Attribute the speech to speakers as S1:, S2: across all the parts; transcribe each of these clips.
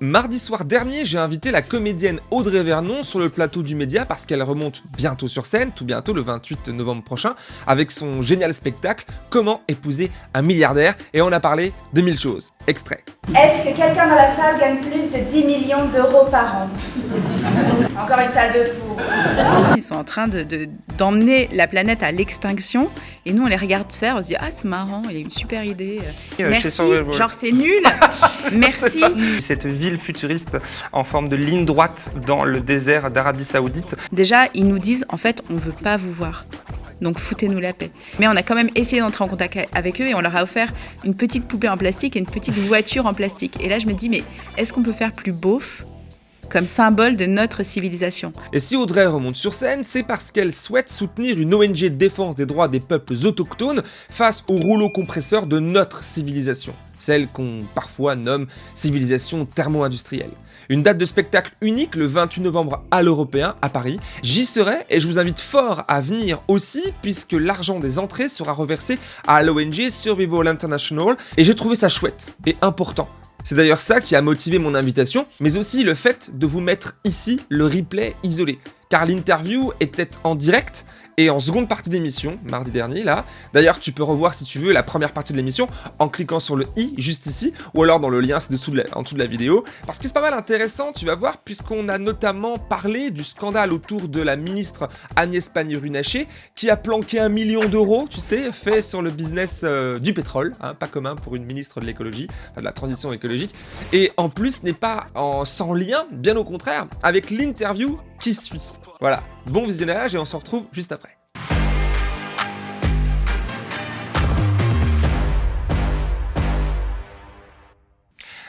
S1: Mardi soir dernier, j'ai invité la comédienne Audrey Vernon sur le plateau du Média parce qu'elle remonte bientôt sur scène, tout bientôt le 28 novembre prochain, avec son génial spectacle Comment épouser un milliardaire? Et on a parlé de mille choses. Extrait.
S2: Est-ce que quelqu'un dans la salle gagne plus de 10 millions d'euros par an? Encore une salle de pour.
S3: Ils sont en train d'emmener de, la planète à l'extinction et nous on les regarde faire, on se dit ah c'est marrant, il a une super idée. Merci, genre c'est nul, merci.
S4: Cette ville futuriste en forme de ligne droite dans le désert d'Arabie Saoudite.
S3: Déjà ils nous disent en fait on veut pas vous voir. Donc foutez-nous la paix. Mais on a quand même essayé d'entrer en contact avec eux et on leur a offert une petite poupée en plastique et une petite voiture en plastique. Et là je me dis mais est-ce qu'on peut faire plus beauf comme symbole de notre civilisation.
S1: Et si Audrey remonte sur scène, c'est parce qu'elle souhaite soutenir une ONG de défense des droits des peuples autochtones face au rouleau compresseur de notre civilisation celle qu'on parfois nomme civilisation thermo-industrielle. Une date de spectacle unique le 28 novembre à l'Européen à Paris. J'y serai et je vous invite fort à venir aussi puisque l'argent des entrées sera reversé à l'ONG Survival International et j'ai trouvé ça chouette et important c'est d'ailleurs ça qui a motivé mon invitation, mais aussi le fait de vous mettre ici le replay isolé. Car l'interview était en direct et en seconde partie d'émission, mardi dernier, là, d'ailleurs, tu peux revoir si tu veux la première partie de l'émission en cliquant sur le i juste ici, ou alors dans le lien, en dessous de la vidéo, parce que c'est pas mal intéressant, tu vas voir, puisqu'on a notamment parlé du scandale autour de la ministre Agnès Pannier-Runacher, qui a planqué un million d'euros, tu sais, fait sur le business euh, du pétrole, hein, pas commun pour une ministre de l'écologie, de la transition écologique, et en plus n'est pas en, sans lien, bien au contraire, avec l'interview qui suit. Voilà, bon visionnage et on se retrouve juste après.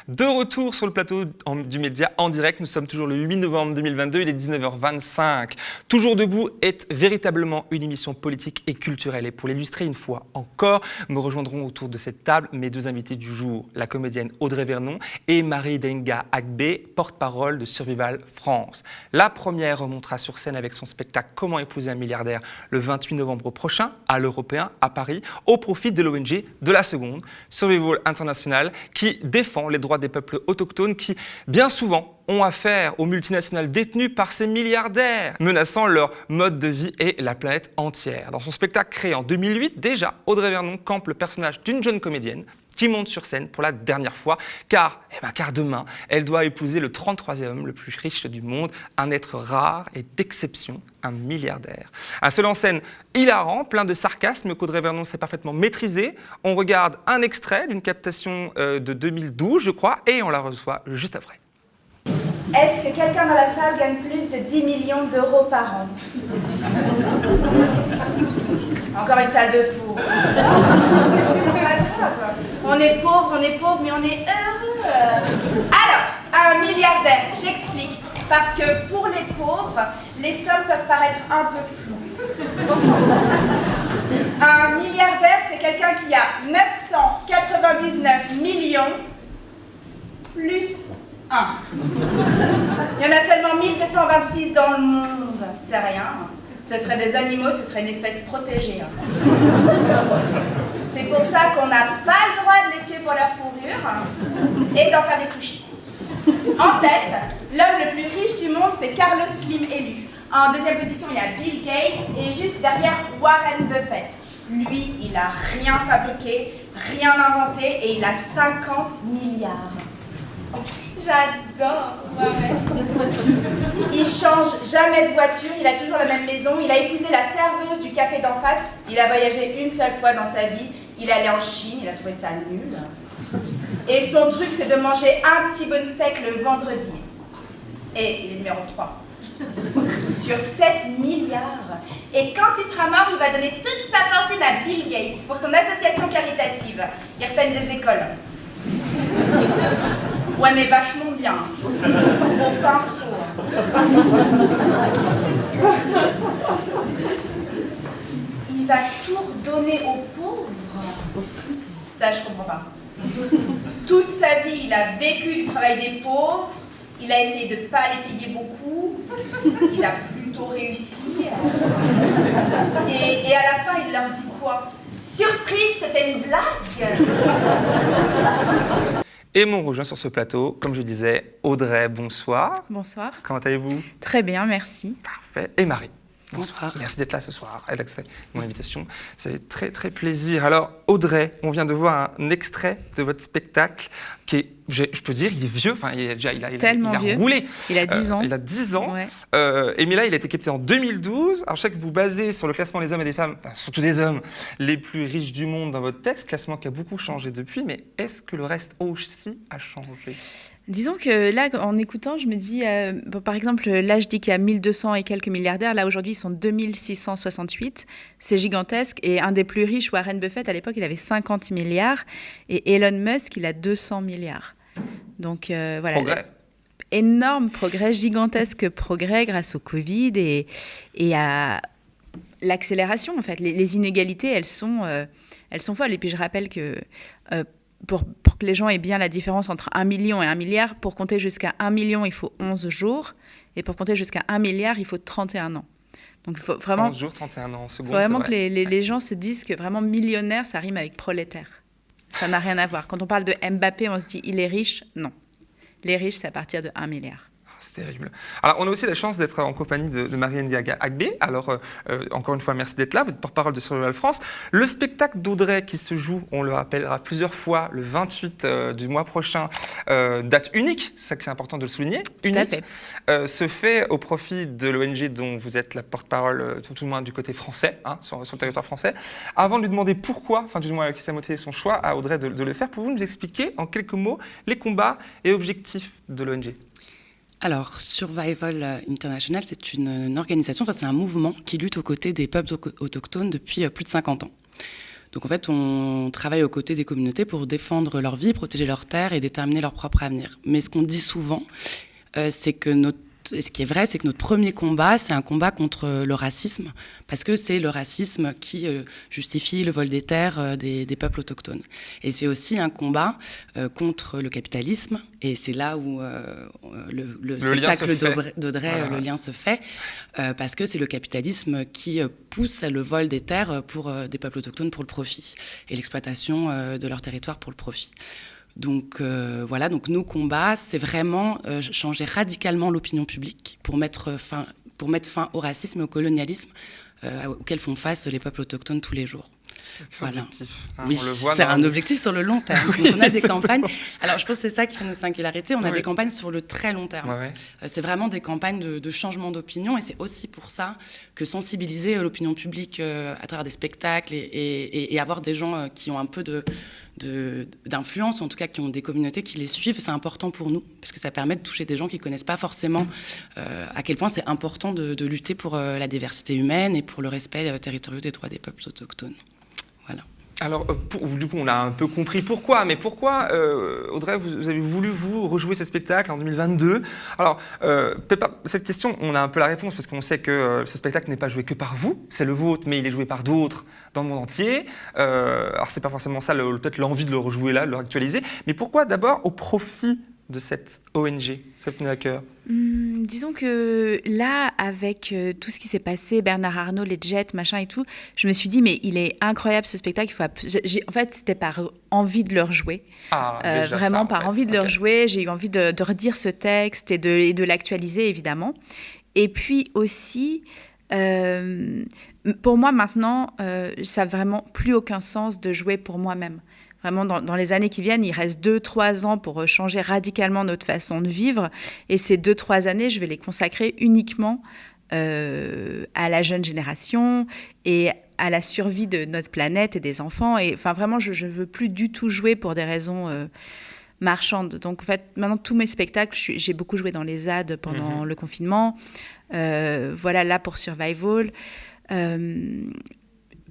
S1: De retour sur le plateau du média en direct, nous sommes toujours le 8 novembre 2022, il est 19h25. Toujours debout est véritablement une émission politique et culturelle. Et pour l'illustrer une fois encore, me rejoindront autour de cette table mes deux invités du jour, la comédienne Audrey Vernon et Marie Denga Agbe, porte-parole de Survival France. La première remontera sur scène avec son spectacle Comment épouser un milliardaire le 28 novembre prochain à l'Européen à Paris, au profit de l'ONG de la seconde, Survival International, qui défend les droits des peuples autochtones qui, bien souvent, ont affaire aux multinationales détenues par ces milliardaires, menaçant leur mode de vie et la planète entière. Dans son spectacle créé en 2008, déjà, Audrey Vernon campe le personnage d'une jeune comédienne qui monte sur scène pour la dernière fois, car, eh ben, car demain, elle doit épouser le 33e homme le plus riche du monde, un être rare et d'exception, un milliardaire. Un seul en scène hilarant, plein de sarcasme qu'Audrey Vernon sait parfaitement maîtriser. On regarde un extrait d'une captation euh, de 2012, je crois, et on la reçoit juste après.
S2: Est-ce que quelqu'un dans la salle gagne plus de 10 millions d'euros par an? Encore une salle de pour. On est pauvre, on est pauvre, mais on est heureux. Alors, un milliardaire, j'explique. Parce que pour les pauvres, les sommes peuvent paraître un peu floues. Un milliardaire, c'est quelqu'un qui a 999 millions plus 1. Il y en a seulement 1226 dans le monde. C'est rien. Ce serait des animaux, ce serait une espèce protégée. C'est pour ça qu'on n'a pas le droit de les tuer pour leur fourrure et d'en faire des sushis. En tête, l'homme le plus riche du monde, c'est Carlos Slim élu. En deuxième position, il y a Bill Gates et juste derrière, Warren Buffett. Lui, il a rien fabriqué, rien inventé et il a 50 milliards. J'adore Warren. Il change jamais de voiture, il a toujours la même maison, il a épousé la serveuse du café d'en face, il a voyagé une seule fois dans sa vie, il allait en Chine, il a trouvé ça nul. Et son truc, c'est de manger un petit bon steak le vendredi. Et il est numéro 3. Sur 7 milliards. Et quand il sera mort, il va donner toute sa fortune à Bill Gates pour son association caritative. Il repeine des écoles. Ouais, mais vachement bien. Au pinceau. Il va tout redonner pauvres. Ça, je comprends pas. Toute sa vie, il a vécu du travail des pauvres. Il a essayé de ne pas les payer beaucoup. Il a plutôt réussi. Et, et à la fin, il leur dit quoi? Surprise, c'était une blague
S1: Et m'ont rejoint sur ce plateau, comme je disais, Audrey, bonsoir.
S3: Bonsoir.
S1: Comment allez-vous?
S3: Très bien, merci.
S1: Parfait. Et Marie.
S5: Bonsoir.
S1: Merci d'être là ce soir et d'accepter mon invitation. Ça fait très très plaisir. Alors Audrey, on vient de voir un extrait de votre spectacle qui est, je, peux dire, il est vieux. Enfin, il est déjà, il a, il a-
S3: Tellement
S1: il a
S3: vieux.
S1: roulé.
S3: Il a 10
S1: Euh,
S3: ans.
S1: Il a 10 ans.
S3: Ouais.
S1: Euh, et mais là, il a été capté en 2012. Alors, je sais que vous basez sur le classement des hommes et des femmes, enfin, surtout des hommes, les plus riches du monde dans votre texte, classement qui a beaucoup changé depuis. Mais est-ce que le reste aussi a changé?
S3: Disons que là, en écoutant, je me dis, euh, bon, par exemple, là, je dis qu'il y a 1200 et quelques milliardaires. Là, aujourd'hui, ils sont 2668. C'est gigantesque. Et un des plus riches, Warren Buffett, à l'époque, il avait 50 milliards. Et Elon Musk, il a 200 milliards. Donc, euh, voilà.
S1: Progrès.
S3: énorme progrès, gigantesque progrès grâce au Covid et, et à l'accélération en fait. Les, les inégalités, elles sont, euh, elles sont folles. Et puis je rappelle que pour, pour que les gens aient bien la différence entre 1 million et 1 milliard, pour compter jusqu'à 1 million, il faut 11 jours. Et pour compter jusqu'à 1 milliard, il faut 31 ans. Donc il faut vraiment,
S1: 11 jours, 31 ans,
S3: faut
S1: seconde.
S3: vraiment
S1: c'est
S3: que les, les- les gens se disent que vraiment millionnaire, ça rime avec prolétaire. Ça n'a rien à voir. Quand on parle de Mbappé, on se dit il est riche. Non. Les riches, c'est à partir de 1 milliard.
S1: C'est terrible. Alors, on a aussi la chance d'être en compagnie de, de Marianne Diaga Agbé. Alors, euh, euh, encore une fois, merci d'être là. Vous êtes porte-parole de Survival France. Le spectacle d'Audrey qui se joue, on le rappellera plusieurs fois, le 28 euh, du mois prochain, euh, date unique, c'est ça qui est important de le souligner, unique,
S3: fait.
S1: se fait au profit de l'ONG dont vous êtes la porte-parole, tout, tout le moins du côté français, hein, sur, sur le territoire français. Avant de lui demander pourquoi, enfin du moins qui s'est motivé son choix à Audrey de, de le faire, pouvez-vous nous expliquer en quelques mots les combats et objectifs de l'ONG
S5: Alors, Survival euh, International, c'est une, organisation, enfin, c'est un mouvement qui lutte aux côtés des peuples auto- autochtones depuis euh, plus de 50 ans. Donc, en fait, on travaille aux côtés des communautés pour défendre leur vie, protéger leurs terres et déterminer leur propre avenir. Mais ce qu'on dit souvent, euh, c'est que notre et ce qui est vrai, c'est que notre premier combat, c'est un combat contre euh, le racisme, parce que c'est le racisme qui euh, justifie le vol des terres euh, des, des peuples autochtones. Et c'est aussi un combat contre le capitalisme, et c'est là où le, spectacle
S1: se fait.
S5: d'Audrey-
S1: Voilà.
S5: le lien se fait, parce que c'est le capitalisme qui pousse le vol des terres pour des peuples autochtones pour le profit, et l'exploitation de leur territoire pour le profit. Donc euh, voilà, donc nos combats, c'est vraiment euh, changer radicalement l'opinion publique pour mettre fin, pour mettre fin au racisme et au colonialisme euh, auxquels font face les peuples autochtones tous les jours. Voilà.
S1: Hein,
S5: oui, c'est
S1: dans-
S5: un objectif sur le long terme.
S1: Oui,
S5: on a des campagnes. Alors, je pense que c'est ça qui fait notre singularité. On a
S1: Oui.
S5: des campagnes sur le très long terme.
S1: Ouais, ouais.
S5: Euh, C'est vraiment des campagnes de, de changement d'opinion et c'est aussi pour ça que sensibiliser euh, l'opinion publique euh, à travers des spectacles et, et- et- et avoir des gens euh, qui ont un peu de- de- d'influence, ou en tout cas qui ont des communautés qui les suivent, c'est important pour nous parce que ça permet de toucher des gens qui ne connaissent pas forcément à quel point c'est important de, de lutter pour la diversité humaine et pour le respect territorial des droits des peuples autochtones.
S1: Alors, euh, du coup, on a un peu compris pourquoi, mais pourquoi, euh, Audrey, vous, avez voulu, vous, rejouer ce spectacle en 2022 Alors, euh, cette question, on a un peu la réponse, parce qu'on sait que euh, ce spectacle n'est pas joué que par vous, c'est le vôtre, mais il est joué par d'autres dans le monde entier. Euh, alors, c'est pas forcément ça, peut-être l'envie de le rejouer là, de le actualiser, mais pourquoi d'abord au profit de cette ONG, tenait à cœur
S3: Hum, disons que là, avec euh, tout ce qui s'est passé, Bernard Arnault, les jets, machin et tout, je me suis dit, mais il est incroyable ce spectacle. Il faut app- j'ai- j'ai- en fait, c'était par envie de le rejouer.
S1: Ah,
S3: Euh, vraiment
S1: ça, en
S3: par
S1: fait.
S3: envie de le
S1: Ok.
S3: rejouer. J'ai eu envie de, de redire ce texte et de, et de l'actualiser, évidemment. Et puis aussi, euh, pour moi maintenant, ça n'a vraiment plus aucun sens de jouer pour moi-même. Vraiment, dans, dans les années qui viennent, il reste 2-3 ans pour euh, changer radicalement notre façon de vivre. Et ces 2-3 années, je vais les consacrer uniquement euh, à la jeune génération et à la survie de notre planète et des enfants. Et enfin, vraiment, je ne veux plus du tout jouer pour des raisons euh, marchandes. Donc, en fait, maintenant, tous mes spectacles, j'ai beaucoup joué dans les ZAD pendant
S1: Mhm.
S3: le confinement. Euh, voilà, là pour Survival. Euh,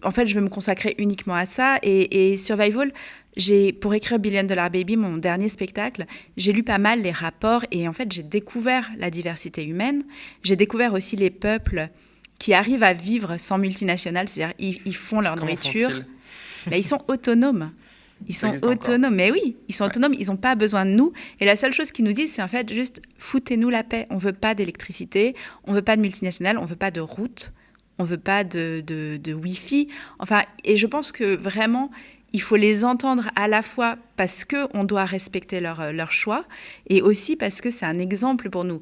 S3: en fait, je veux me consacrer uniquement à ça. Et, et Survival, j'ai, pour écrire Billion Dollar Baby, mon dernier spectacle, j'ai lu pas mal les rapports et en fait, j'ai découvert la diversité humaine. J'ai découvert aussi les peuples qui arrivent à vivre sans multinationales, c'est-à-dire ils, ils font leur
S1: Comment
S3: nourriture.
S1: font-ils?
S3: Ils sont autonomes. Ils sont
S1: encore.
S3: autonomes, mais oui, ils sont
S1: Ouais.
S3: autonomes, ils n'ont pas besoin de nous. Et la seule chose qu'ils nous disent, c'est en fait juste foutez-nous la paix. On veut pas d'électricité, on veut pas de multinationales, on veut pas de routes, on veut pas de, de, de Wi-Fi. Enfin, et je pense que vraiment, il faut les entendre à la fois parce qu'on doit respecter leur, leur choix et aussi parce que c'est un exemple pour nous.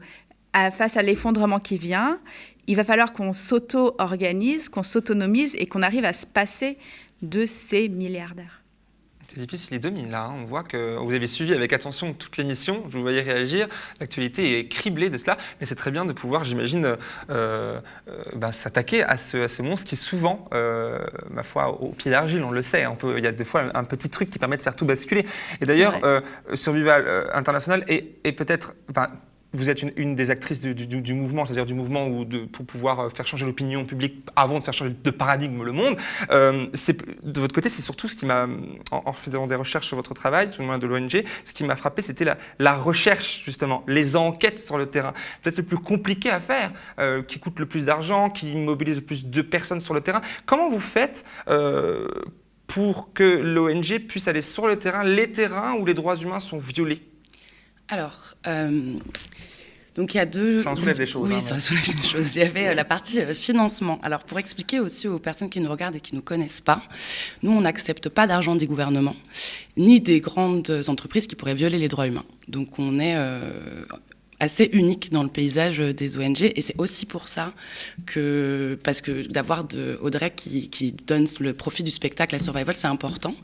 S3: Face à l'effondrement qui vient, il va falloir qu'on s'auto-organise, qu'on s'autonomise et qu'on arrive à se passer de ces milliardaires.
S1: C'est difficile les 2000 là, hein. on voit que vous avez suivi avec attention toute l'émission, je vous voyais réagir, l'actualité est criblée de cela, mais c'est très bien de pouvoir, j'imagine, euh, euh, bah, s'attaquer à ce, à ce, monstre qui souvent, euh, ma foi, au pied d'argile, on le sait, on peut, il y a des fois un petit truc qui permet de faire tout basculer. Et d'ailleurs, Survival International est, est peut-être, vous êtes une, des actrices du, mouvement, c'est-à-dire du mouvement pour pouvoir euh, faire changer l'opinion publique avant de faire changer de paradigme le monde. Euh, de votre côté, c'est surtout ce qui m'a, en, faisant des recherches sur votre travail, tout le moins de l'ONG, ce qui m'a frappé, c'était la, la, recherche, justement, les enquêtes sur le terrain. Peut-être le plus compliqué à faire, euh, qui coûte le plus d'argent, qui mobilise le plus de personnes sur le terrain. Comment vous faites pour que l'ONG puisse aller sur le terrain, les terrains où les droits humains sont violés?
S5: Alors, euh, donc il y a deux.
S1: Ça en soulève des choses.
S5: Oui,
S1: hein,
S5: ça soulève des choses. Il y avait euh, la partie euh, financement. Alors, pour expliquer aussi aux personnes qui nous regardent et qui ne nous connaissent pas, nous, on n'accepte pas d'argent des gouvernements, ni des grandes entreprises qui pourraient violer les droits humains. Donc, on est assez unique dans le paysage des ONG et c'est aussi pour ça que parce que d'avoir Audrey qui, qui, donne le profit du spectacle à Survival c'est important.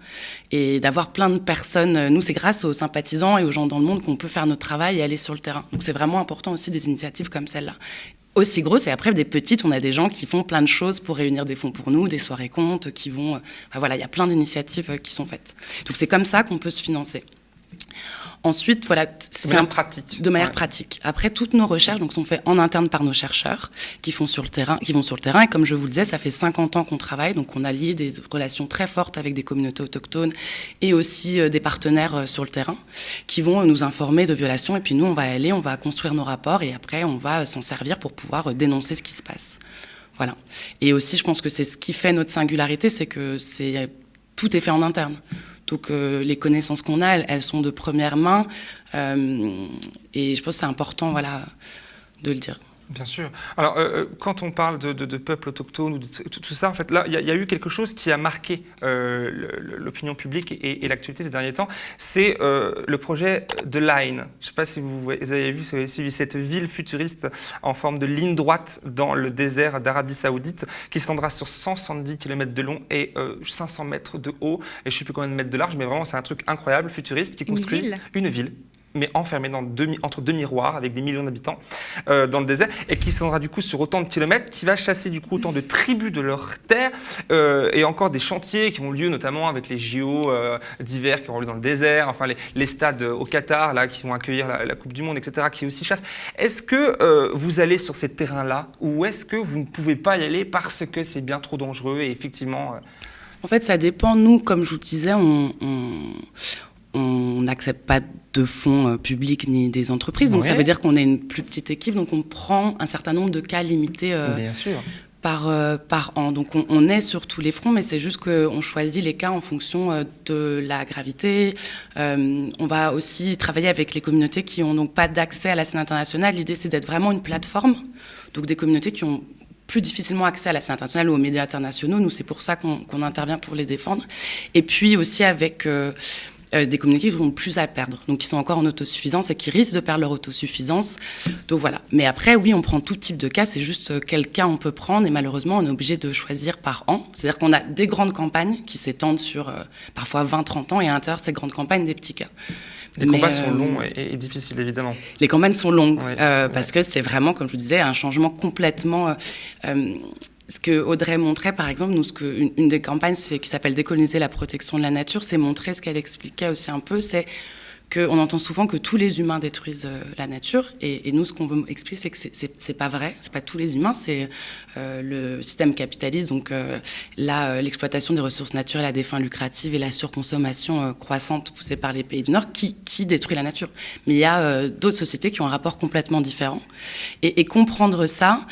S5: Et d'avoir plein de personnes nous c'est grâce aux sympathisants et aux gens dans le monde qu'on peut faire notre travail et aller sur le terrain. Donc c'est vraiment important aussi des initiatives comme celle-là. Aussi grosses et après des petites on a des gens qui font plein de choses pour réunir des fonds pour nous des soirées comptes qui vont enfin, voilà il y a plein d'initiatives qui sont faites. Donc c'est comme ça qu'on peut se financer Ensuite, voilà,
S1: de manière pratique.
S5: De manière pratique. Après, toutes nos recherches donc, sont faites en interne par nos chercheurs qui, font sur le terrain, qui vont sur le terrain. Et comme je vous le disais, ça fait 50 ans qu'on travaille. Donc, on a lié des relations très fortes avec des communautés autochtones et aussi euh, des partenaires euh, sur le terrain qui vont nous informer de violations. Et puis, nous, on va aller, on va construire nos rapports et après, on va euh, s'en servir pour pouvoir dénoncer ce qui se passe. Voilà. Et aussi, je pense que c'est ce qui fait notre singularité, c'est que c'est tout est fait en interne. Donc les connaissances qu'on a, elles, sont de première main. Euh, et je pense que c'est important voilà, de le dire.
S1: Bien sûr. Alors, euh, euh, quand on parle de, de, peuples autochtones ou de tout, ça, en fait, là, il y, a eu quelque chose qui a marqué euh, l'opinion publique et, l'actualité ces derniers temps. C'est le projet de Line. Je ne sais pas si vous, avez vu, si vous avez suivi cette ville futuriste en forme de ligne droite dans le désert d'Arabie Saoudite qui s'étendra sur 170 km de long et 500 mètres de haut et je ne sais plus combien de mètres de large, mais vraiment, c'est un truc incroyable, futuriste, qui construit une ville mais enfermé dans entre deux miroirs avec des millions d'habitants euh, dans le désert et qui s'en du coup sur autant de kilomètres, qui va chasser du coup autant de tribus de leur terre euh, et encore des chantiers qui ont lieu notamment avec les JO euh, d'hiver qui auront lieu dans le désert, enfin les, stades au Qatar là qui vont accueillir la, Coupe du Monde, etc. qui aussi chassent. Est-ce que vous allez sur ces terrains-là ou est-ce que vous ne pouvez pas y aller parce que c'est bien trop dangereux et effectivement
S5: En fait, ça dépend. Nous, comme je vous disais, on on n'accepte pas de fonds euh, publics ni des entreprises. Donc ça veut dire qu'on est une plus petite équipe, donc on prend un certain nombre de cas limités euh, Par, euh, par an. Donc on, est sur tous les fronts, mais c'est juste qu'on choisit les cas en fonction de la gravité. on va aussi travailler avec les communautés qui n'ont donc pas d'accès à la scène internationale. L'idée c'est d'être vraiment une plateforme, donc des communautés qui ont plus difficilement accès à la scène internationale ou aux médias internationaux. Nous, c'est pour ça qu'on intervient pour les défendre. Et puis aussi avec euh, des communautés qui ont plus à perdre, donc qui sont encore en autosuffisance et qui risquent de perdre leur autosuffisance. Donc voilà. Mais après, oui, on prend tout type de cas, c'est juste euh, quel cas on peut prendre et malheureusement, on est obligé de choisir par an. C'est-à-dire qu'on a des grandes campagnes qui s'étendent sur euh, parfois 20-30 ans et à l'intérieur de ces grandes campagnes, des petits cas.
S1: Les campagnes sont longs et, difficiles, évidemment.
S5: Les campagnes sont longues parce que c'est vraiment, comme je vous disais, un changement complètement ce que Audrey montrait, par exemple, nous, une, des campagnes qui s'appelle Décoloniser la protection de la nature, c'est montrer ce qu'elle expliquait aussi un peu, c'est qu'on entend souvent que tous les humains détruisent euh, la nature, et, nous, ce qu'on veut expliquer, c'est que c'est pas vrai, c'est pas tous les humains, c'est euh, le système capitaliste, donc euh, l'exploitation des ressources naturelles à des fins lucratives et la surconsommation croissante poussée par les pays du Nord qui, qui détruit la nature. Mais il y a d'autres sociétés qui ont un rapport complètement différent, et comprendre ça,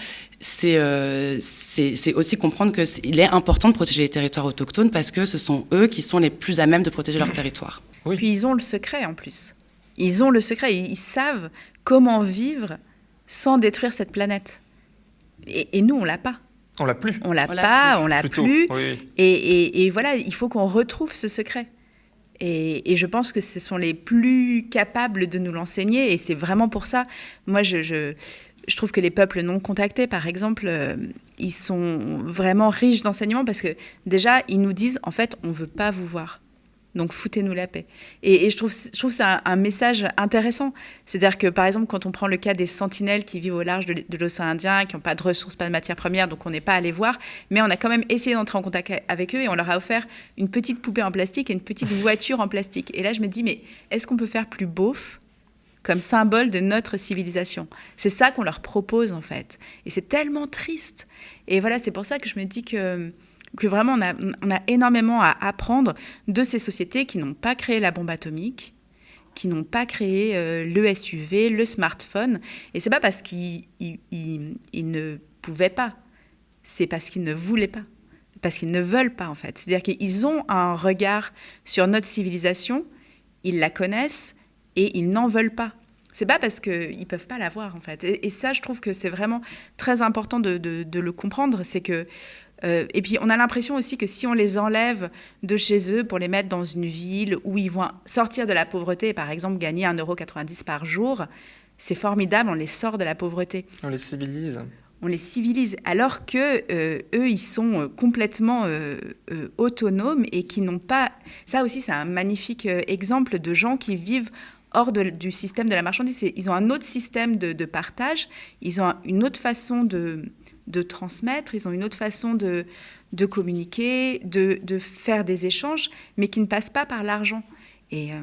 S5: euh, c'est aussi comprendre qu'il est important de protéger les territoires autochtones parce que ce sont eux qui sont les plus à même de protéger leur territoire.
S3: Oui. Puis ils ont le secret en plus. Ils ont le secret, ils savent comment vivre sans détruire cette planète. Et, nous, on l'a pas.
S1: On l'a plus.
S3: On l'a pas,
S5: plus.
S3: on l'a plus.
S1: oui.
S3: Et, et- et voilà, il faut qu'on retrouve ce secret. Et, je pense que ce sont les plus capables de nous l'enseigner. Et c'est vraiment pour ça. Moi, je trouve que les peuples non contactés, par exemple, euh, ils sont vraiment riches d'enseignements parce que déjà, ils nous disent, en fait, on ne veut pas vous voir. Donc foutez-nous la paix. Et, et je trouve, je trouve c'est un, un message intéressant. C'est-à-dire que par exemple, quand on prend le cas des sentinelles qui vivent au large de, de l'océan Indien, qui n'ont pas de ressources, pas de matières premières, donc on n'est pas allé voir, mais on a quand même essayé d'entrer en contact avec eux et on leur a offert une petite poupée en plastique et une petite voiture en plastique. Et là, je me dis, mais est-ce qu'on peut faire plus beauf comme symbole de notre civilisation? C'est ça qu'on leur propose en fait. Et c'est tellement triste. Et voilà, c'est pour ça que je me dis que que vraiment on a, énormément à apprendre de ces sociétés qui n'ont pas créé la bombe atomique, qui n'ont pas créé euh, le SUV, le smartphone. Et c'est pas parce qu'ils ils- ils- ils ne pouvaient pas, c'est parce qu'ils ne voulaient pas, parce qu'ils ne veulent pas en fait. C'est-à-dire qu'ils ont un regard sur notre civilisation, ils la connaissent et ils n'en veulent pas. C'est pas parce qu'ils peuvent pas l'avoir en fait. Et, ça, je trouve que c'est vraiment très important de- de le comprendre. C'est que euh, et puis on a l'impression aussi que si on les enlève de chez eux pour les mettre dans une ville où ils vont sortir de la pauvreté, et par exemple gagner 1,90€ par jour, c'est formidable, on les sort de la pauvreté
S1: On les civilise.
S3: on les civilise, alors que euh, eux, ils sont euh, complètement euh, euh, autonomes et qui n'ont pas. Ça aussi, c'est un magnifique exemple de gens qui vivent hors de- du système de la marchandise. Ils ont un autre système de, de partage, ils ont un- une autre façon de, de transmettre, ils ont une autre façon de, de communiquer, de, de faire des échanges, mais qui ne passent pas par l'argent. Et, euh,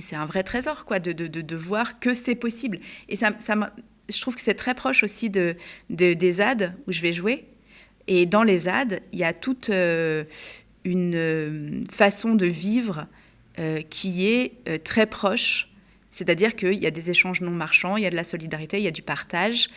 S3: c'est un vrai trésor, quoi, de, de, voir que c'est possible. Et ça, ça je trouve que c'est très proche aussi de, de- des ZAD où je vais jouer. Et dans les ZAD, il y a toute euh, une euh, façon de vivre qui est très proche. C'est-à-dire qu'il y a des échanges non marchands, il y a de la solidarité, il y a du partage.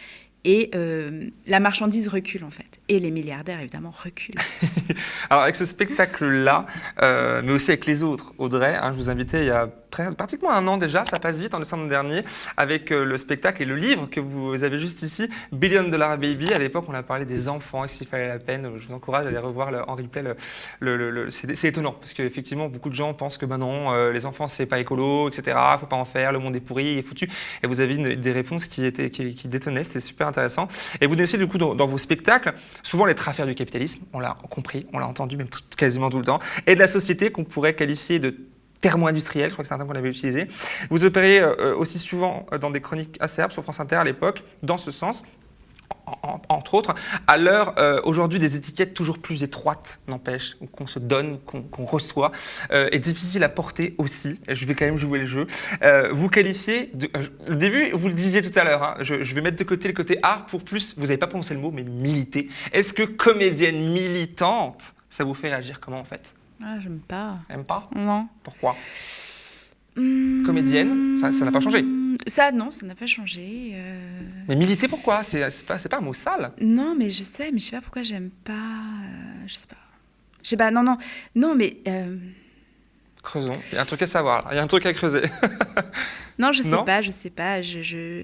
S3: Et euh, la marchandise recule, en fait. Et les milliardaires, évidemment, reculent.
S1: Alors avec ce spectacle-là, euh, mais aussi avec les autres, Audrey, hein, je vous invitais il y a pratiquement un an déjà, ça passe vite en décembre dernier, avec euh, le spectacle et le livre que vous avez juste ici, Billion Dollar Baby. À l'époque, on a parlé des enfants et s'il fallait la peine? Je vous encourage à aller revoir le- en replay. Le, le- le- c'est étonnant parce qu'effectivement, beaucoup de gens pensent que ben non, euh, les enfants c'est pas écolo, etc. Faut pas en faire, le monde est pourri, il est foutu. Et vous avez une- des réponses qui étaient qui, détonnaient, c'était super intéressant. Et vous connaissez du coup dans, vos spectacles souvent les affaires du capitalisme, on l'a compris, on l'a entendu même quasiment tout le temps, et de la société qu'on pourrait qualifier de thermo-industriel, je crois que c'est un terme qu'on avait utilisé. Vous opérez euh, aussi souvent euh, dans des chroniques acerbes sur France Inter à l'époque, dans ce sens. en- en- entre autres, à l'heure euh, aujourd'hui des étiquettes toujours plus étroites, n'empêche, qu'on se donne, qu'on reçoit, euh, est difficile à porter aussi. Je vais quand même jouer le jeu. Vous qualifiez, de, le début, vous le disiez tout à l'heure, hein, je, je vais mettre de côté le côté art pour plus, vous n'avez pas prononcé le mot, mais militer. Est-ce que comédienne militante, ça vous fait réagir comment en fait?
S3: Ah, j'aime pas.
S1: Même pas?
S3: Non.
S1: Pourquoi? Comédienne, ça- n'a pas changé.
S3: Ça, non, ça n'a pas changé. euh.
S1: Mais militer pourquoi? C'est pas, pas un mot sale.
S3: Non, mais je sais, mais je sais pas pourquoi j'aime pas. euh, je sais pas. Je sais pas, non, non. Non, mais. euh,
S1: Creusons. Il y a un truc à savoir. Il y a un truc à creuser.
S3: Non, je sais
S1: Non?
S3: pas, je sais pas. Je, je,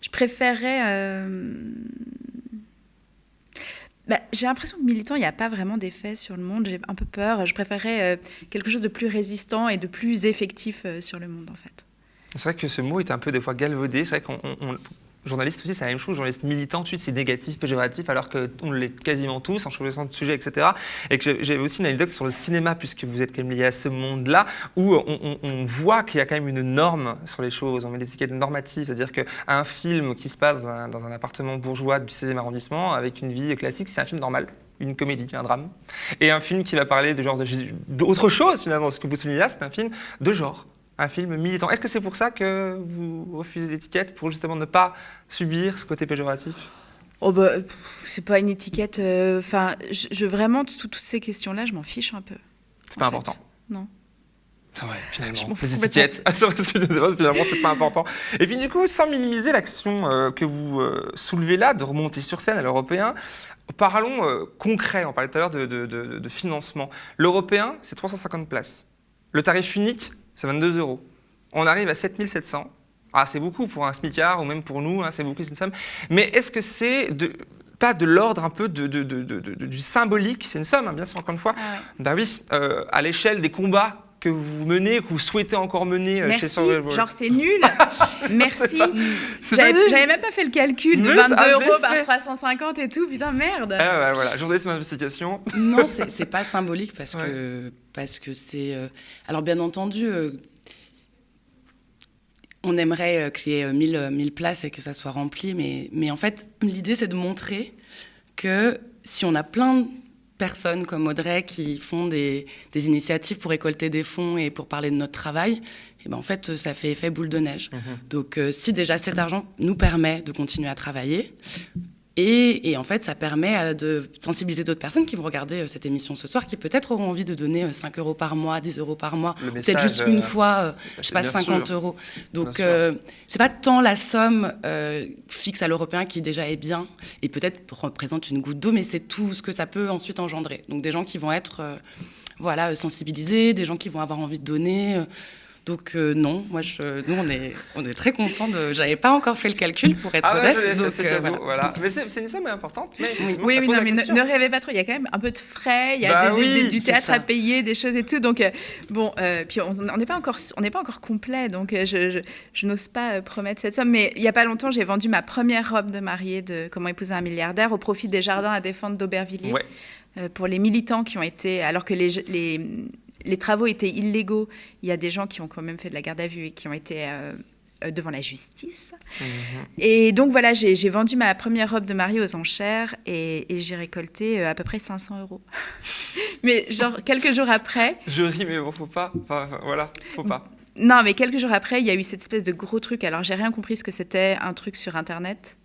S3: je préférerais. Bah, j'ai l'impression que militant, il n'y a pas vraiment d'effet sur le monde. J'ai un peu peur. Je préférerais euh, quelque chose de plus résistant et de plus effectif euh, sur le monde, en fait.
S1: C'est vrai que ce mot est un peu des fois galvaudé. C'est vrai qu'on. Journaliste aussi, c'est la même chose. Journaliste militant, tout de c'est négatif, péjoratif, alors qu'on l'est quasiment tous en choisissant de sujet, etc. Et que j'avais aussi une anecdote sur le cinéma, puisque vous êtes quand même lié à ce monde-là, où on, voit qu'il y a quand même une norme sur les choses. On met des étiquettes normatives, c'est-à-dire qu'un film qui se passe dans un, appartement bourgeois du 16e arrondissement, avec une vie classique, c'est un film normal une comédie, un drame. Et un film qui va parler de genre d'autre chose finalement. Ce que vous soulignez là, c'est un film de genre, un film militant. Est-ce que c'est pour ça que vous refusez l'étiquette pour justement ne pas subir ce côté péjoratif?
S3: Oh bah, c'est pas une étiquette. euh, Enfin, je, je- vraiment tout- toutes ces questions-là, je m'en fiche un peu.
S1: C'est pas
S3: fait.
S1: important.
S3: Non.
S1: C'est vrai, finalement. Les étiquettes. Ah, c'est vrai, ce que je disais, finalement, c'est pas important. Et puis, du coup, sans minimiser l'action euh, que vous euh, soulevez là, de remonter sur scène à l'européen, parlons euh, concret. On parlait tout à l'heure de, de- de- de financement. L'européen, c'est 350 places. Le tarif unique, c'est 22 euros. On arrive à 7700. Ah, c'est beaucoup pour un smicard ou même pour nous, hein, c'est beaucoup, c'est une somme. Mais est-ce que c'est pas de l'ordre un peu de, de- de- de- de- du symbolique? C'est une somme, hein, bien sûr, encore une fois.
S3: Ah ouais.
S1: Bah oui, euh, à l'échelle des combats que vous menez, que vous souhaitez encore mener euh, chez
S3: Merci,
S1: Survival.
S3: genre c'est nul. Merci. J'avais même pas fait le calcul de
S1: Mais
S3: 22
S1: ça avait
S3: euros par
S1: fait.
S3: 350 et tout. Putain, merde.
S1: Ah ouais, voilà, journalisme d'investigation.
S5: Non, c'est pas symbolique parce
S1: Ouais.
S5: que parce que c'est. euh, Alors bien entendu, euh, on aimerait euh, qu'il y ait euh, 1000, euh, 1000 places et que ça soit rempli, mais mais en fait, l'idée c'est de montrer que si on a plein de personnes comme Audrey qui font des, des initiatives pour récolter des fonds et pour parler de notre travail, et ben en fait, ça fait effet boule de neige. Donc, euh, si déjà cet argent nous permet de continuer à travailler, et, et en fait, ça permet euh, de sensibiliser d'autres personnes qui vont regarder euh, cette émission ce soir, qui peut-être auront envie de donner euh, 5 euros par mois, 10 euros par mois, peut-être juste
S1: euh,
S5: une fois, euh, je sais pas,
S1: bien
S5: 50
S1: sûr.
S5: euros. Donc, euh, c'est pas tant la somme euh, fixe à l'européen qui déjà est bien et peut-être représente une goutte d'eau, mais c'est tout ce que ça peut ensuite engendrer. Donc, des gens qui vont être euh, voilà, euh, sensibilisés, des gens qui vont avoir envie de donner. Donc euh, non, moi je, nous on est, on est très contents de. J'avais pas encore fait le calcul pour être
S1: Ah ouais,
S5: honnête. donc, euh,
S1: cadeau,
S5: voilà.
S1: voilà. Mais c'est une somme importante. Mais
S3: Oui, non, mais ne, rêvez pas trop. Il y a quand même un peu de frais, il y a
S1: Bah
S3: des- des-
S1: oui,
S3: des- du théâtre à payer, des choses et tout. Donc, euh, bon, euh, puis on n'est pas encore, on n'est pas encore complet, donc euh, je, je, je n'ose pas euh, promettre cette somme. Mais il y a pas longtemps, j'ai vendu ma première robe de mariée de Comment épouser un milliardaire au profit des jardins à défendre d'Aubervilliers
S1: Ouais.
S3: pour les militants qui ont été, alors que les, les, les travaux étaient illégaux, il y a des gens qui ont quand même fait de la garde à vue et qui ont été euh, euh, devant la justice.
S1: Mhm.
S3: Et donc voilà, j'ai vendu ma première robe de mariée aux enchères et, et j'ai récolté euh, à peu près 500 euros. mais genre quelques jours après,
S1: Je ris, mais bon, faut pas. Enfin, voilà, faut pas.
S3: non mais quelques jours après, il y a eu cette espèce de gros truc. Alors j'ai rien compris ce que c'était un truc sur internet.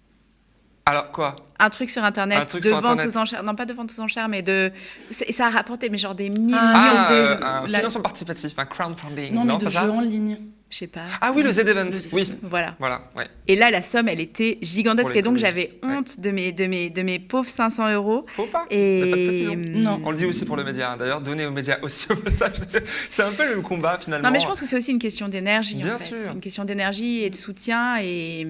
S1: Alors, quoi?
S3: Un truc sur internet
S1: Un truc
S3: de
S1: sur
S3: vente
S1: Internet.
S3: aux enchères, non pas de vente aux enchères, mais de ça a rapporté mais genre des millions,
S5: Ah,
S1: Ah,
S5: c'était
S1: euh, un
S5: la-
S1: financement participatif, un crowdfunding.
S5: Non, mais de jeux en ligne.
S3: je sais pas.
S1: Ah oui, le Z-Event, oui.
S3: Voilà.
S1: Voilà, ouais.
S3: Et là, la somme, elle était gigantesque. Et donc, j'avais honte de, mes, de, mes, de mes pauvres 500 euros.
S1: Faut pas.
S3: Et
S1: noms.
S5: Non.
S1: On le dit aussi pour le média. hein. D'ailleurs, donner aux médias aussi au message. C'est un peu le combat finalement.
S3: Non, mais je pense que c'est aussi une question d'énergie, en
S1: Bien
S3: fait.
S1: sûr.
S3: Une question d'énergie et de soutien. Et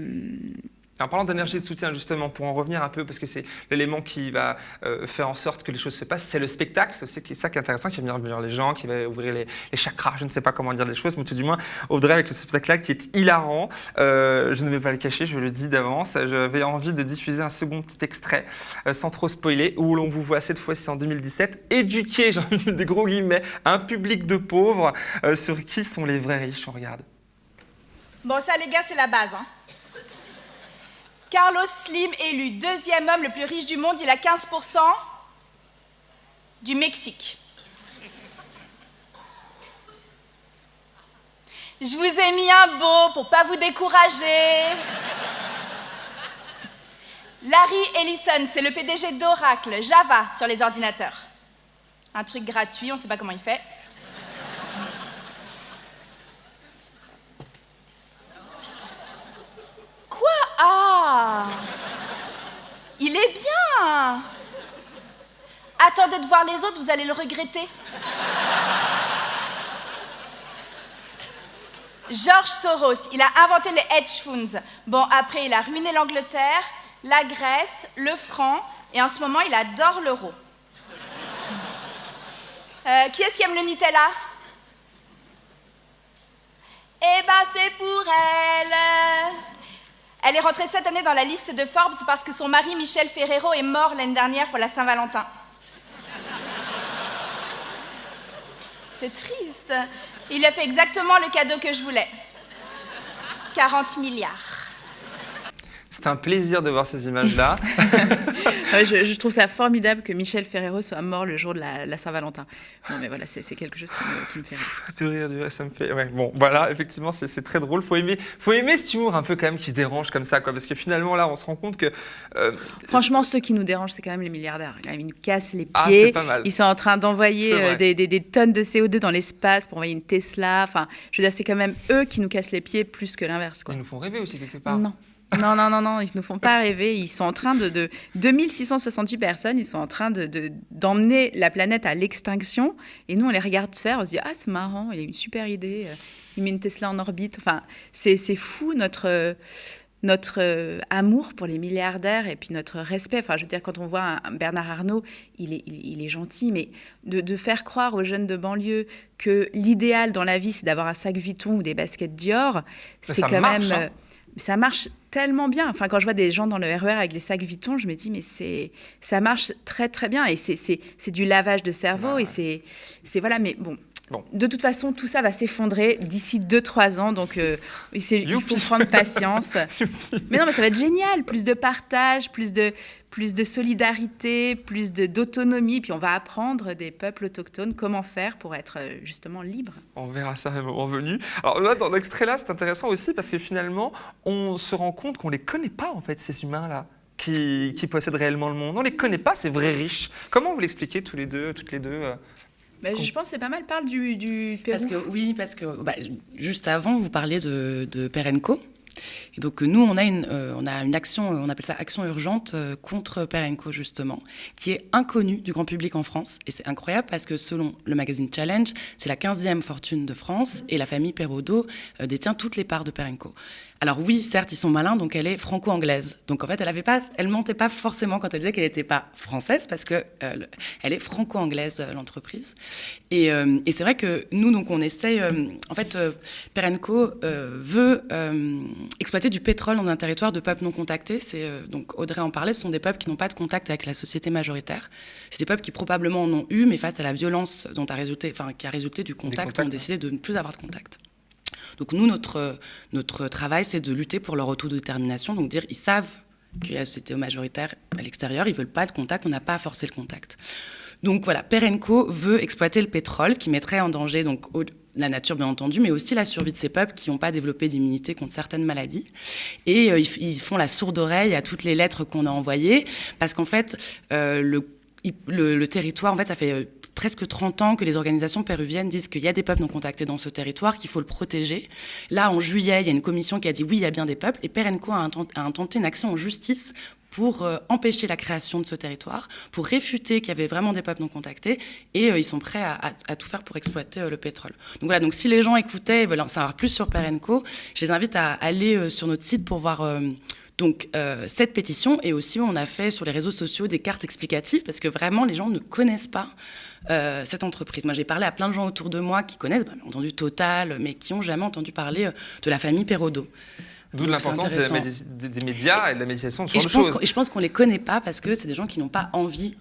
S1: En parlant d'énergie de soutien, justement, pour en revenir un peu, parce que c'est l'élément qui va euh, faire en sorte que les choses se passent, c'est le spectacle. C'est ça qui est intéressant, qui va venir venir les gens, qui va ouvrir les, chakras. Je ne sais pas comment dire les choses, mais tout du moins, Audrey, avec ce spectacle-là qui est hilarant, euh, je ne vais pas le cacher, je le dis d'avance. J'avais envie de diffuser un second petit extrait, euh, sans trop spoiler, où l'on vous voit cette fois-ci en 2017 éduquer, j'ai envie des gros guillemets, un public de pauvres sur qui sont les vrais riches. On regarde.
S2: Bon, ça, les gars, c'est la base. Hein. Carlos Slim élu deuxième homme le plus riche du monde, il a 15% du Mexique. Je vous ai mis un beau pour pas vous décourager. Larry Ellison, c'est le PDG d'Oracle, Java sur les ordinateurs. Un truc gratuit, on sait pas comment il fait. Quoi? Ah Il est bien Attendez de voir les autres, vous allez le regretter. George Soros, il a inventé les hedge funds. Bon, après, il a ruiné l'Angleterre, la Grèce, le franc, et en ce moment, il adore l'euro. Euh, qui est-ce qui aime le Nutella? Eh ben, c'est pour elle. Elle est rentrée cette année dans la liste de Forbes parce que son mari Michel Ferrero est mort l'année dernière pour la Saint-Valentin. C'est triste. Il a fait exactement le cadeau que je voulais. 40 milliards.
S1: C'est un plaisir de voir ces images-là.
S3: Ouais, je, je trouve ça formidable que Michel Ferrero soit mort le jour de la, la Saint-Valentin. Non, mais voilà, c'est quelque chose qui me, qui me fait rire.
S1: De rire, ça me fait. Ouais, bon, voilà, effectivement, c'est très drôle. Faut aimer, faut aimer cet humour un peu quand même qui se dérange comme ça, quoi. Parce que finalement, là, on se rend compte que. euh,
S3: Franchement, ceux qui nous dérangent, c'est quand même les milliardaires. Ils nous cassent les
S1: Ah,
S3: pieds.
S1: c'est pas mal.
S3: Ils sont en train d'envoyer euh, des, des- des tonnes de CO2 dans l'espace pour envoyer une Tesla. Enfin, je veux dire, c'est quand même eux qui nous cassent les pieds plus que l'inverse. quoi.
S1: ils nous font rêver aussi quelque part.
S3: Non. Non, non, non, non, ils ne nous font pas rêver. Ils sont en train de. de 2668 personnes, ils sont en train de- de- d'emmener la planète à l'extinction. Et nous, on les regarde faire, on se dit Ah, c'est marrant, il a une super idée. euh, Il met une Tesla en orbite. Enfin, c'est fou notre. euh, notre euh, amour pour les milliardaires et puis notre respect. Enfin, je veux dire, quand on voit un, Bernard Arnault, il est, il, est gentil, mais de, de, faire croire aux jeunes de banlieue que l'idéal dans la vie, c'est d'avoir un sac Vuitton ou des baskets Dior, c'est quand même. Hein. Ça marche tellement bien. Enfin, quand je vois des gens dans le RER e avec des sacs Vuitton, je me dis, mais c'est, ça marche très, très bien. Et c'est, du lavage de cerveau. Et c'est, c'est, voilà, mais bon, de toute façon, tout ça va s'effondrer d'ici 2-3 ans, donc euh, il faut prendre patience. mais non, mais ça va être génial, plus de partage, plus de, plus de solidarité, plus d'autonomie, puis on va apprendre des peuples autochtones comment faire pour être euh, justement libres.
S1: On verra ça à un moment venu. Alors là, dans l'extrait là, c'est intéressant aussi parce que finalement, on se rend compte qu'on ne les connaît pas en fait, ces humains-là. Qui, qui, possèdent réellement le monde. On ne les connaît pas, ces vrais riches. Comment vous l'expliquez tous les deux, toutes les deux euh,
S3: bah, je pense que c'est pas mal parle du, du Pérou.
S5: Parce que, oui, parce que bah, juste avant, vous parliez de, de Perenco. Et donc nous, on a une, euh, on action, on appelle ça action urgente euh, contre Perenco justement, qui est inconnue du grand public en France. Et c'est incroyable parce que selon le magazine Challenge, c'est la 15e fortune de France et la famille Perraudot euh, détient toutes les parts de Perenco. Alors oui, certes, ils sont malins, donc elle est franco-anglaise. Donc en fait, elle avait pas, elle mentait pas forcément quand elle disait qu'elle n'était pas française, parce que euh, elle est franco-anglaise euh, l'entreprise. Euh, et, c'est vrai que nous, donc on essaye. en fait, Perenco veut exploiter du pétrole dans un territoire de peuples non contactés. C'est donc Audrey en parlait. Ce sont des peuples qui n'ont pas de contact avec la société majoritaire. C'est des peuples qui probablement en ont eu, mais face à la violence dont a résulté, enfin qui a résulté du contact, ont décidé de ne plus avoir de contact. Donc nous, notre, notre travail, c'est de lutter pour leur autodétermination, donc dire ils savent qu'il y a société majoritaire à l'extérieur, ils veulent pas de contact, on n'a pas à forcer le contact. Donc voilà, Perenco veut exploiter le pétrole, ce qui mettrait en danger donc la nature bien entendu, mais aussi la survie de ces peuples qui n'ont pas développé d'immunité contre certaines maladies. Et euh, ils, font la sourde oreille à toutes les lettres qu'on a envoyées, parce qu'en fait, euh, le, le, le, territoire, en fait, ça fait euh, presque 30 ans que les organisations péruviennes disent qu'il y a des peuples non contactés dans ce territoire, qu'il faut le protéger. Là, en juillet, il y a une commission qui a dit oui, il y a bien des peuples, et Perenco a, intenté une action en justice pour euh, empêcher la création de ce territoire, pour réfuter qu'il y avait vraiment des peuples non contactés, et euh, ils sont prêts à, tout faire pour exploiter euh, le pétrole. Donc voilà, donc si les gens écoutaient et veulent en savoir plus sur Perenco, je les invite à aller sur notre site pour voir donc cette pétition, et aussi on a fait sur les réseaux sociaux des cartes explicatives, parce que vraiment les gens ne connaissent pas euh, cette entreprise. Moi, j'ai parlé à plein de gens autour de moi qui connaissent, bah, entendu Total, mais qui n'ont jamais entendu parler euh, de la famille Perrodo.
S1: D'où l'importance des, médias et de la médiation
S5: sur et je pense Et je pense qu'on ne les connaît pas parce que c'est des gens qui n'ont pas envie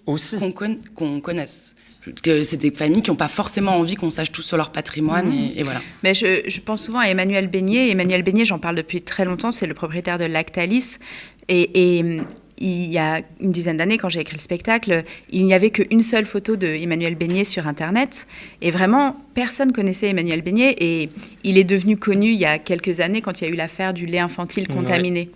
S5: qu'on connaisse que c'est des familles qui n'ont pas forcément envie qu'on sache tout sur leur patrimoine mmh. et, voilà.
S3: Mais je, je, pense souvent à Emmanuel Beignet. Emmanuel Beignet, j'en parle depuis très longtemps, c'est le propriétaire de Lactalis. Et, et il y a une dizaine d'années, quand j'ai écrit le spectacle, il n'y avait qu'une seule photo de Emmanuel Beignet sur Internet. Et vraiment, personne connaissait Emmanuel Beignet. Et il est devenu connu il y a quelques années quand il y a eu l'affaire du lait infantile contaminé.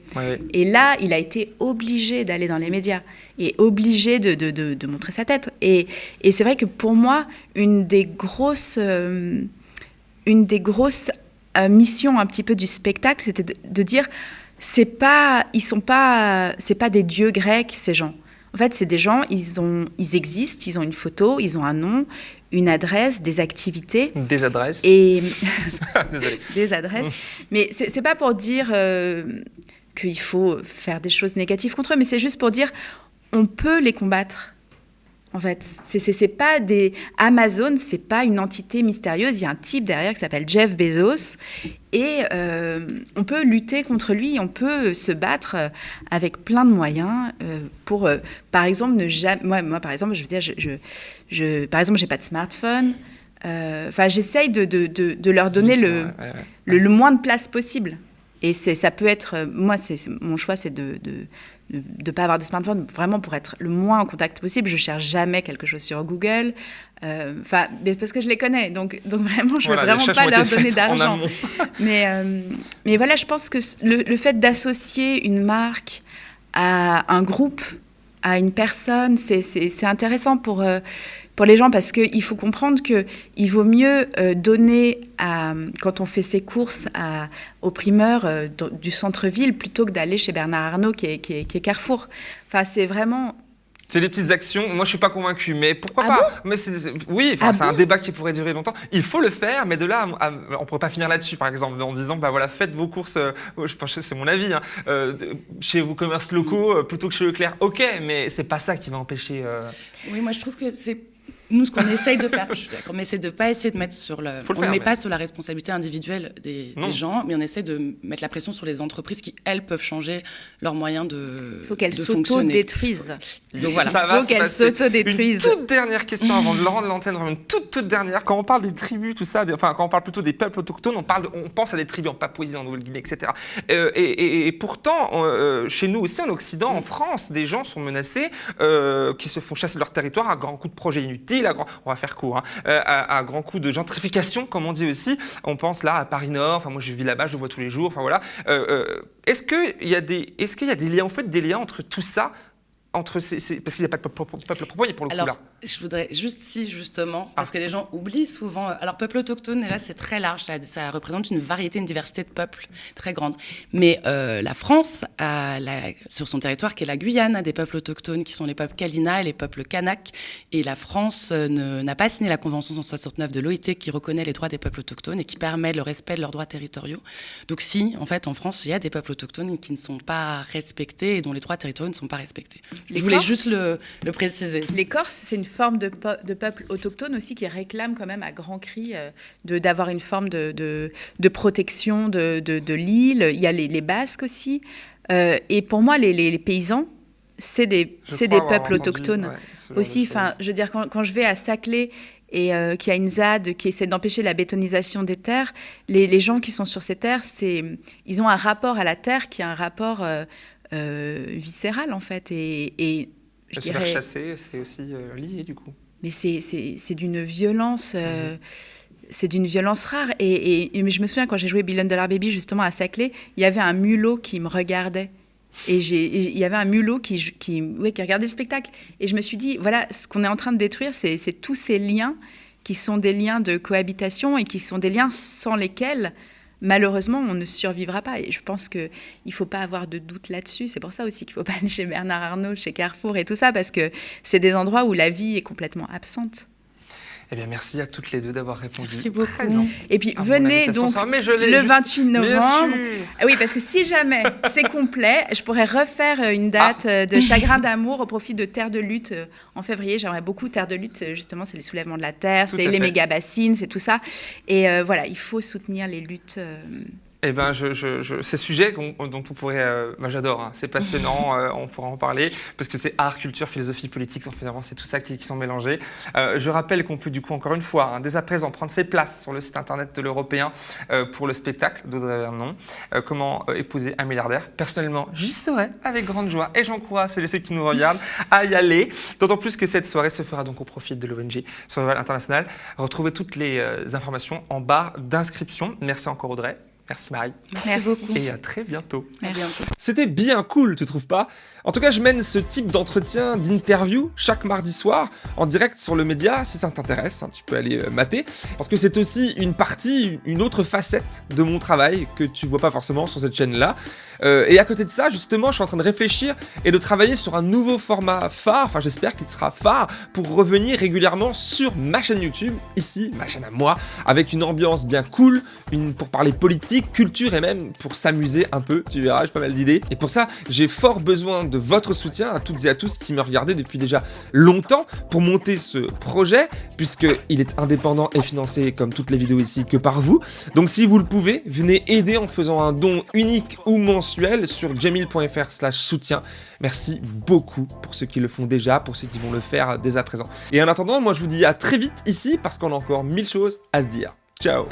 S3: Et là, il a été obligé d'aller dans les médias et obligé de, de, de, montrer sa tête. Et, et c'est vrai que pour moi, une des grosses, euh, une des grosses euh, missions un petit peu du spectacle, c'était de dire c'est pas, ils sont pas, c'est pas des dieux grecs ces gens. En fait, c'est des gens, ils ont, ils existent, ils ont une photo, ils ont un nom, une adresse, des activités.
S1: Des adresses.
S3: Et des adresses. Mais c'est pas pour dire euh, qu'il faut faire des choses négatives contre eux, mais c'est juste pour dire on peut les combattre. En fait, c'est pas des Amazon, c'est pas une entité mystérieuse. Il y a un type derrière qui s'appelle Jeff Bezos et euh, on peut lutter contre lui. On peut se battre euh, avec plein de moyens euh, pour, par exemple, ne jamais. Moi, moi, par exemple, je veux dire, je, je, par exemple, j'ai pas de smartphone. Enfin, j'essaye de, de, de, leur donner le, le, le, moins de place possible. Et ça peut être, moi, c'est mon choix, c'est de, de ne pas avoir de smartphone, vraiment pour être le moins en contact possible. Je cherche jamais quelque chose sur Google, euh, enfin, parce que je les connais, donc, donc vraiment, je ne veux vraiment pas leur donner d'argent. mais, euh, mais voilà, je pense que le, le fait d'associer une marque à un groupe, à une personne, c'est intéressant pour euh, pour les gens parce qu'il faut comprendre qu'il vaut mieux euh, donner, à, quand on fait ses courses à, aux primeurs euh, du centre-ville plutôt que d'aller chez Bernard Arnault qui est, qui est, Carrefour. Enfin, c'est vraiment
S1: C'est des petites actions. Moi, je suis pas convaincu, mais pourquoi
S3: Ah
S1: pas Mais oui, enfin,
S3: Ah
S1: c'est un débat qui pourrait durer longtemps. Il faut le faire, mais de là, à- à- on pourrait pas finir là-dessus, par exemple, en disant, bah voilà, faites vos courses. euh, je pense que c'est mon avis. hein, euh, chez vos commerces locaux euh, plutôt que chez Leclerc. Ok, mais c'est pas ça qui va empêcher. euh,
S5: Oui, moi je trouve que c'est nous ce qu'on essaye de faire. Je suis d'accord, mais c'est de pas essayer de mettre sur le.
S1: Faut le
S5: on ne met
S1: mais-
S5: pas sur la responsabilité individuelle des, gens, mais on essaie de mettre la pression sur les entreprises qui elles peuvent changer leurs moyens de.
S3: Il faut qu'elles s'auto-détruisent.
S5: Donc voilà.
S1: Ça va
S3: faut qu'elles s'auto-détruisent.
S1: Une toute dernière question avant de rendre l'antenne, vraiment une toute toute dernière. Quand on parle des tribus, tout ça, des- enfin quand on parle plutôt des peuples autochtones, on parle, on pense à des tribus en Papouasie, en Nouvelle-Guinée, etc. Euh, et, et- et pourtant, euh, chez nous aussi en Occident, en France, des gens sont menacés, euh, qui se font chasser de leur territoire à grands coups de projets inutiles, grand, on va faire court, hein, euh, à, grands coups de gentrification, comme on dit aussi. On pense là à Paris Nord. Enfin moi je vis là-bas, je le vois tous les jours. Enfin voilà. Euh, euh, est-ce qu'il y a des, liens, en fait, des liens entre tout ça? Entre ces, parce qu'il n'y a pas de peuple pour le coup là.
S5: Je voudrais juste si, justement, parce
S1: Ah.
S5: que les gens oublient souvent. euh, Alors, peuple autochtone, et là, c'est très large, ça, ça représente une variété, une diversité de peuples très grande. Mais euh, la France, a la- sur son territoire, qui est la Guyane, a des peuples autochtones qui sont les peuples Kalina et les peuples Kanak. Et la France euh, n'a pas signé la Convention 169 de l'OIT qui reconnaît les droits des peuples autochtones et qui permet le respect de leurs droits territoriaux. Donc, si, en fait, en France, il y a des peuples autochtones qui ne sont pas respectés et dont les droits territoriaux ne sont pas respectés.
S3: Les
S5: je voulais
S3: Corses
S5: juste le, le préciser.
S3: Les Corses, c'est une forme de, de peuple autochtone aussi qui réclame quand même à grands cris euh, d'avoir une forme de, de- de protection de, l'île. Il y a les, les Basques aussi. Euh, et pour moi, les, les- les paysans, c'est des, des peuples
S1: entendu,
S3: autochtones
S1: ouais,
S3: aussi. Enfin, je veux dire, quand, quand je vais à Saclay et euh, qu'il y a une ZAD qui essaie d'empêcher la bétonisation des terres, les, les gens qui sont sur ces terres, c'est, ils ont un rapport à la terre qui est un rapport euh, euh, viscéral en fait. Et, et je
S1: se faire
S3: dirais,
S1: chasser, c'est aussi euh, lié du coup.
S3: mais c'est- d'une violence. euh,
S1: Mhm.
S3: C'est d'une violence rare. Et, et- et- mais je me souviens quand j'ai joué Billion Dollar Baby justement à Saclay, il y avait un mulot qui me regardait. Et il y avait un mulot qui, qui, ouais, qui regardait le spectacle. Et je me suis dit, voilà, ce qu'on est en train de détruire, c'est c'est tous ces liens qui sont des liens de cohabitation et qui sont des liens sans lesquels, malheureusement, on ne survivra pas. Et je pense qu'il ne faut pas avoir de doute là-dessus. C'est pour ça aussi qu'il ne faut pas aller chez Bernard Arnault, chez Carrefour et tout ça, parce que c'est des endroits où la vie est complètement absente.
S1: Eh bien, merci à toutes les deux d'avoir répondu.
S5: Merci beaucoup.
S1: présent
S3: Et puis venez donc
S1: ce soir. Mais je l'ai
S3: le
S1: juste-
S3: 28
S1: Bien
S3: novembre. Ah Oui, parce que si jamais c'est complet, je pourrais refaire euh, une date
S1: Ah.
S3: euh, de chagrin d'amour au profit de Terre de lutte euh, en février. J'aimerais beaucoup Terre de lutte, justement, c'est les soulèvements de la terre, c'est les
S1: fait.
S3: méga bassines, c'est tout ça. Et euh, voilà, il faut soutenir les luttes. euh,
S1: Eh ben, je, je, je- ces sujets dont on pourrait, euh, moi j'adore, hein. c'est passionnant, euh, on pourra en parler parce que c'est art, culture, philosophie, politique, donc, finalement c'est tout ça qui, qui sont mélangés. Euh, je rappelle qu'on peut du coup encore une fois, hein, dès à présent, prendre ses places sur le site internet de l'Européen euh, pour le spectacle d'Audrey Vernon, comment épouser un milliardaire? Personnellement, j'y serai avec grande joie et j'encourage ceux qui nous regardent à y aller. D'autant plus que cette soirée se fera donc au profit de l'ONG Survival International. Retrouvez toutes les informations en barre d'inscription. Merci encore Audrey. Merci Marie.
S5: Merci,
S3: Merci.
S5: beaucoup.
S1: Et à très
S5: bientôt.
S6: C'était bien cool, tu trouves pas? En tout cas, je mène ce type d'entretien, d'interview, chaque mardi soir, en direct sur le média, si ça t'intéresse, hein, tu peux aller euh, mater, parce que c'est aussi une partie, une autre facette de mon travail que tu vois pas forcément sur cette chaîne-là. Euh, et à côté de ça, justement, je suis en train de réfléchir et de travailler sur un nouveau format phare, enfin j'espère qu'il sera phare, pour revenir régulièrement sur ma chaîne YouTube, ici, ma chaîne à moi, avec une ambiance bien cool, une, pour parler politique, culture et même pour s'amuser un peu, tu verras, j'ai pas mal d'idées. Et pour ça, j'ai fort besoin de votre soutien à toutes et à tous qui me regardez depuis déjà longtemps pour monter ce projet, puisqu'il est indépendant et financé comme toutes les vidéos ici que par vous. Donc si vous le pouvez, venez aider en faisant un don unique ou mensuel sur jamil.fr slash soutien. Merci beaucoup pour ceux qui le font déjà, pour ceux qui vont le faire dès à présent. Et en attendant, moi je vous dis à très vite ici parce qu'on a encore mille choses à se dire. Ciao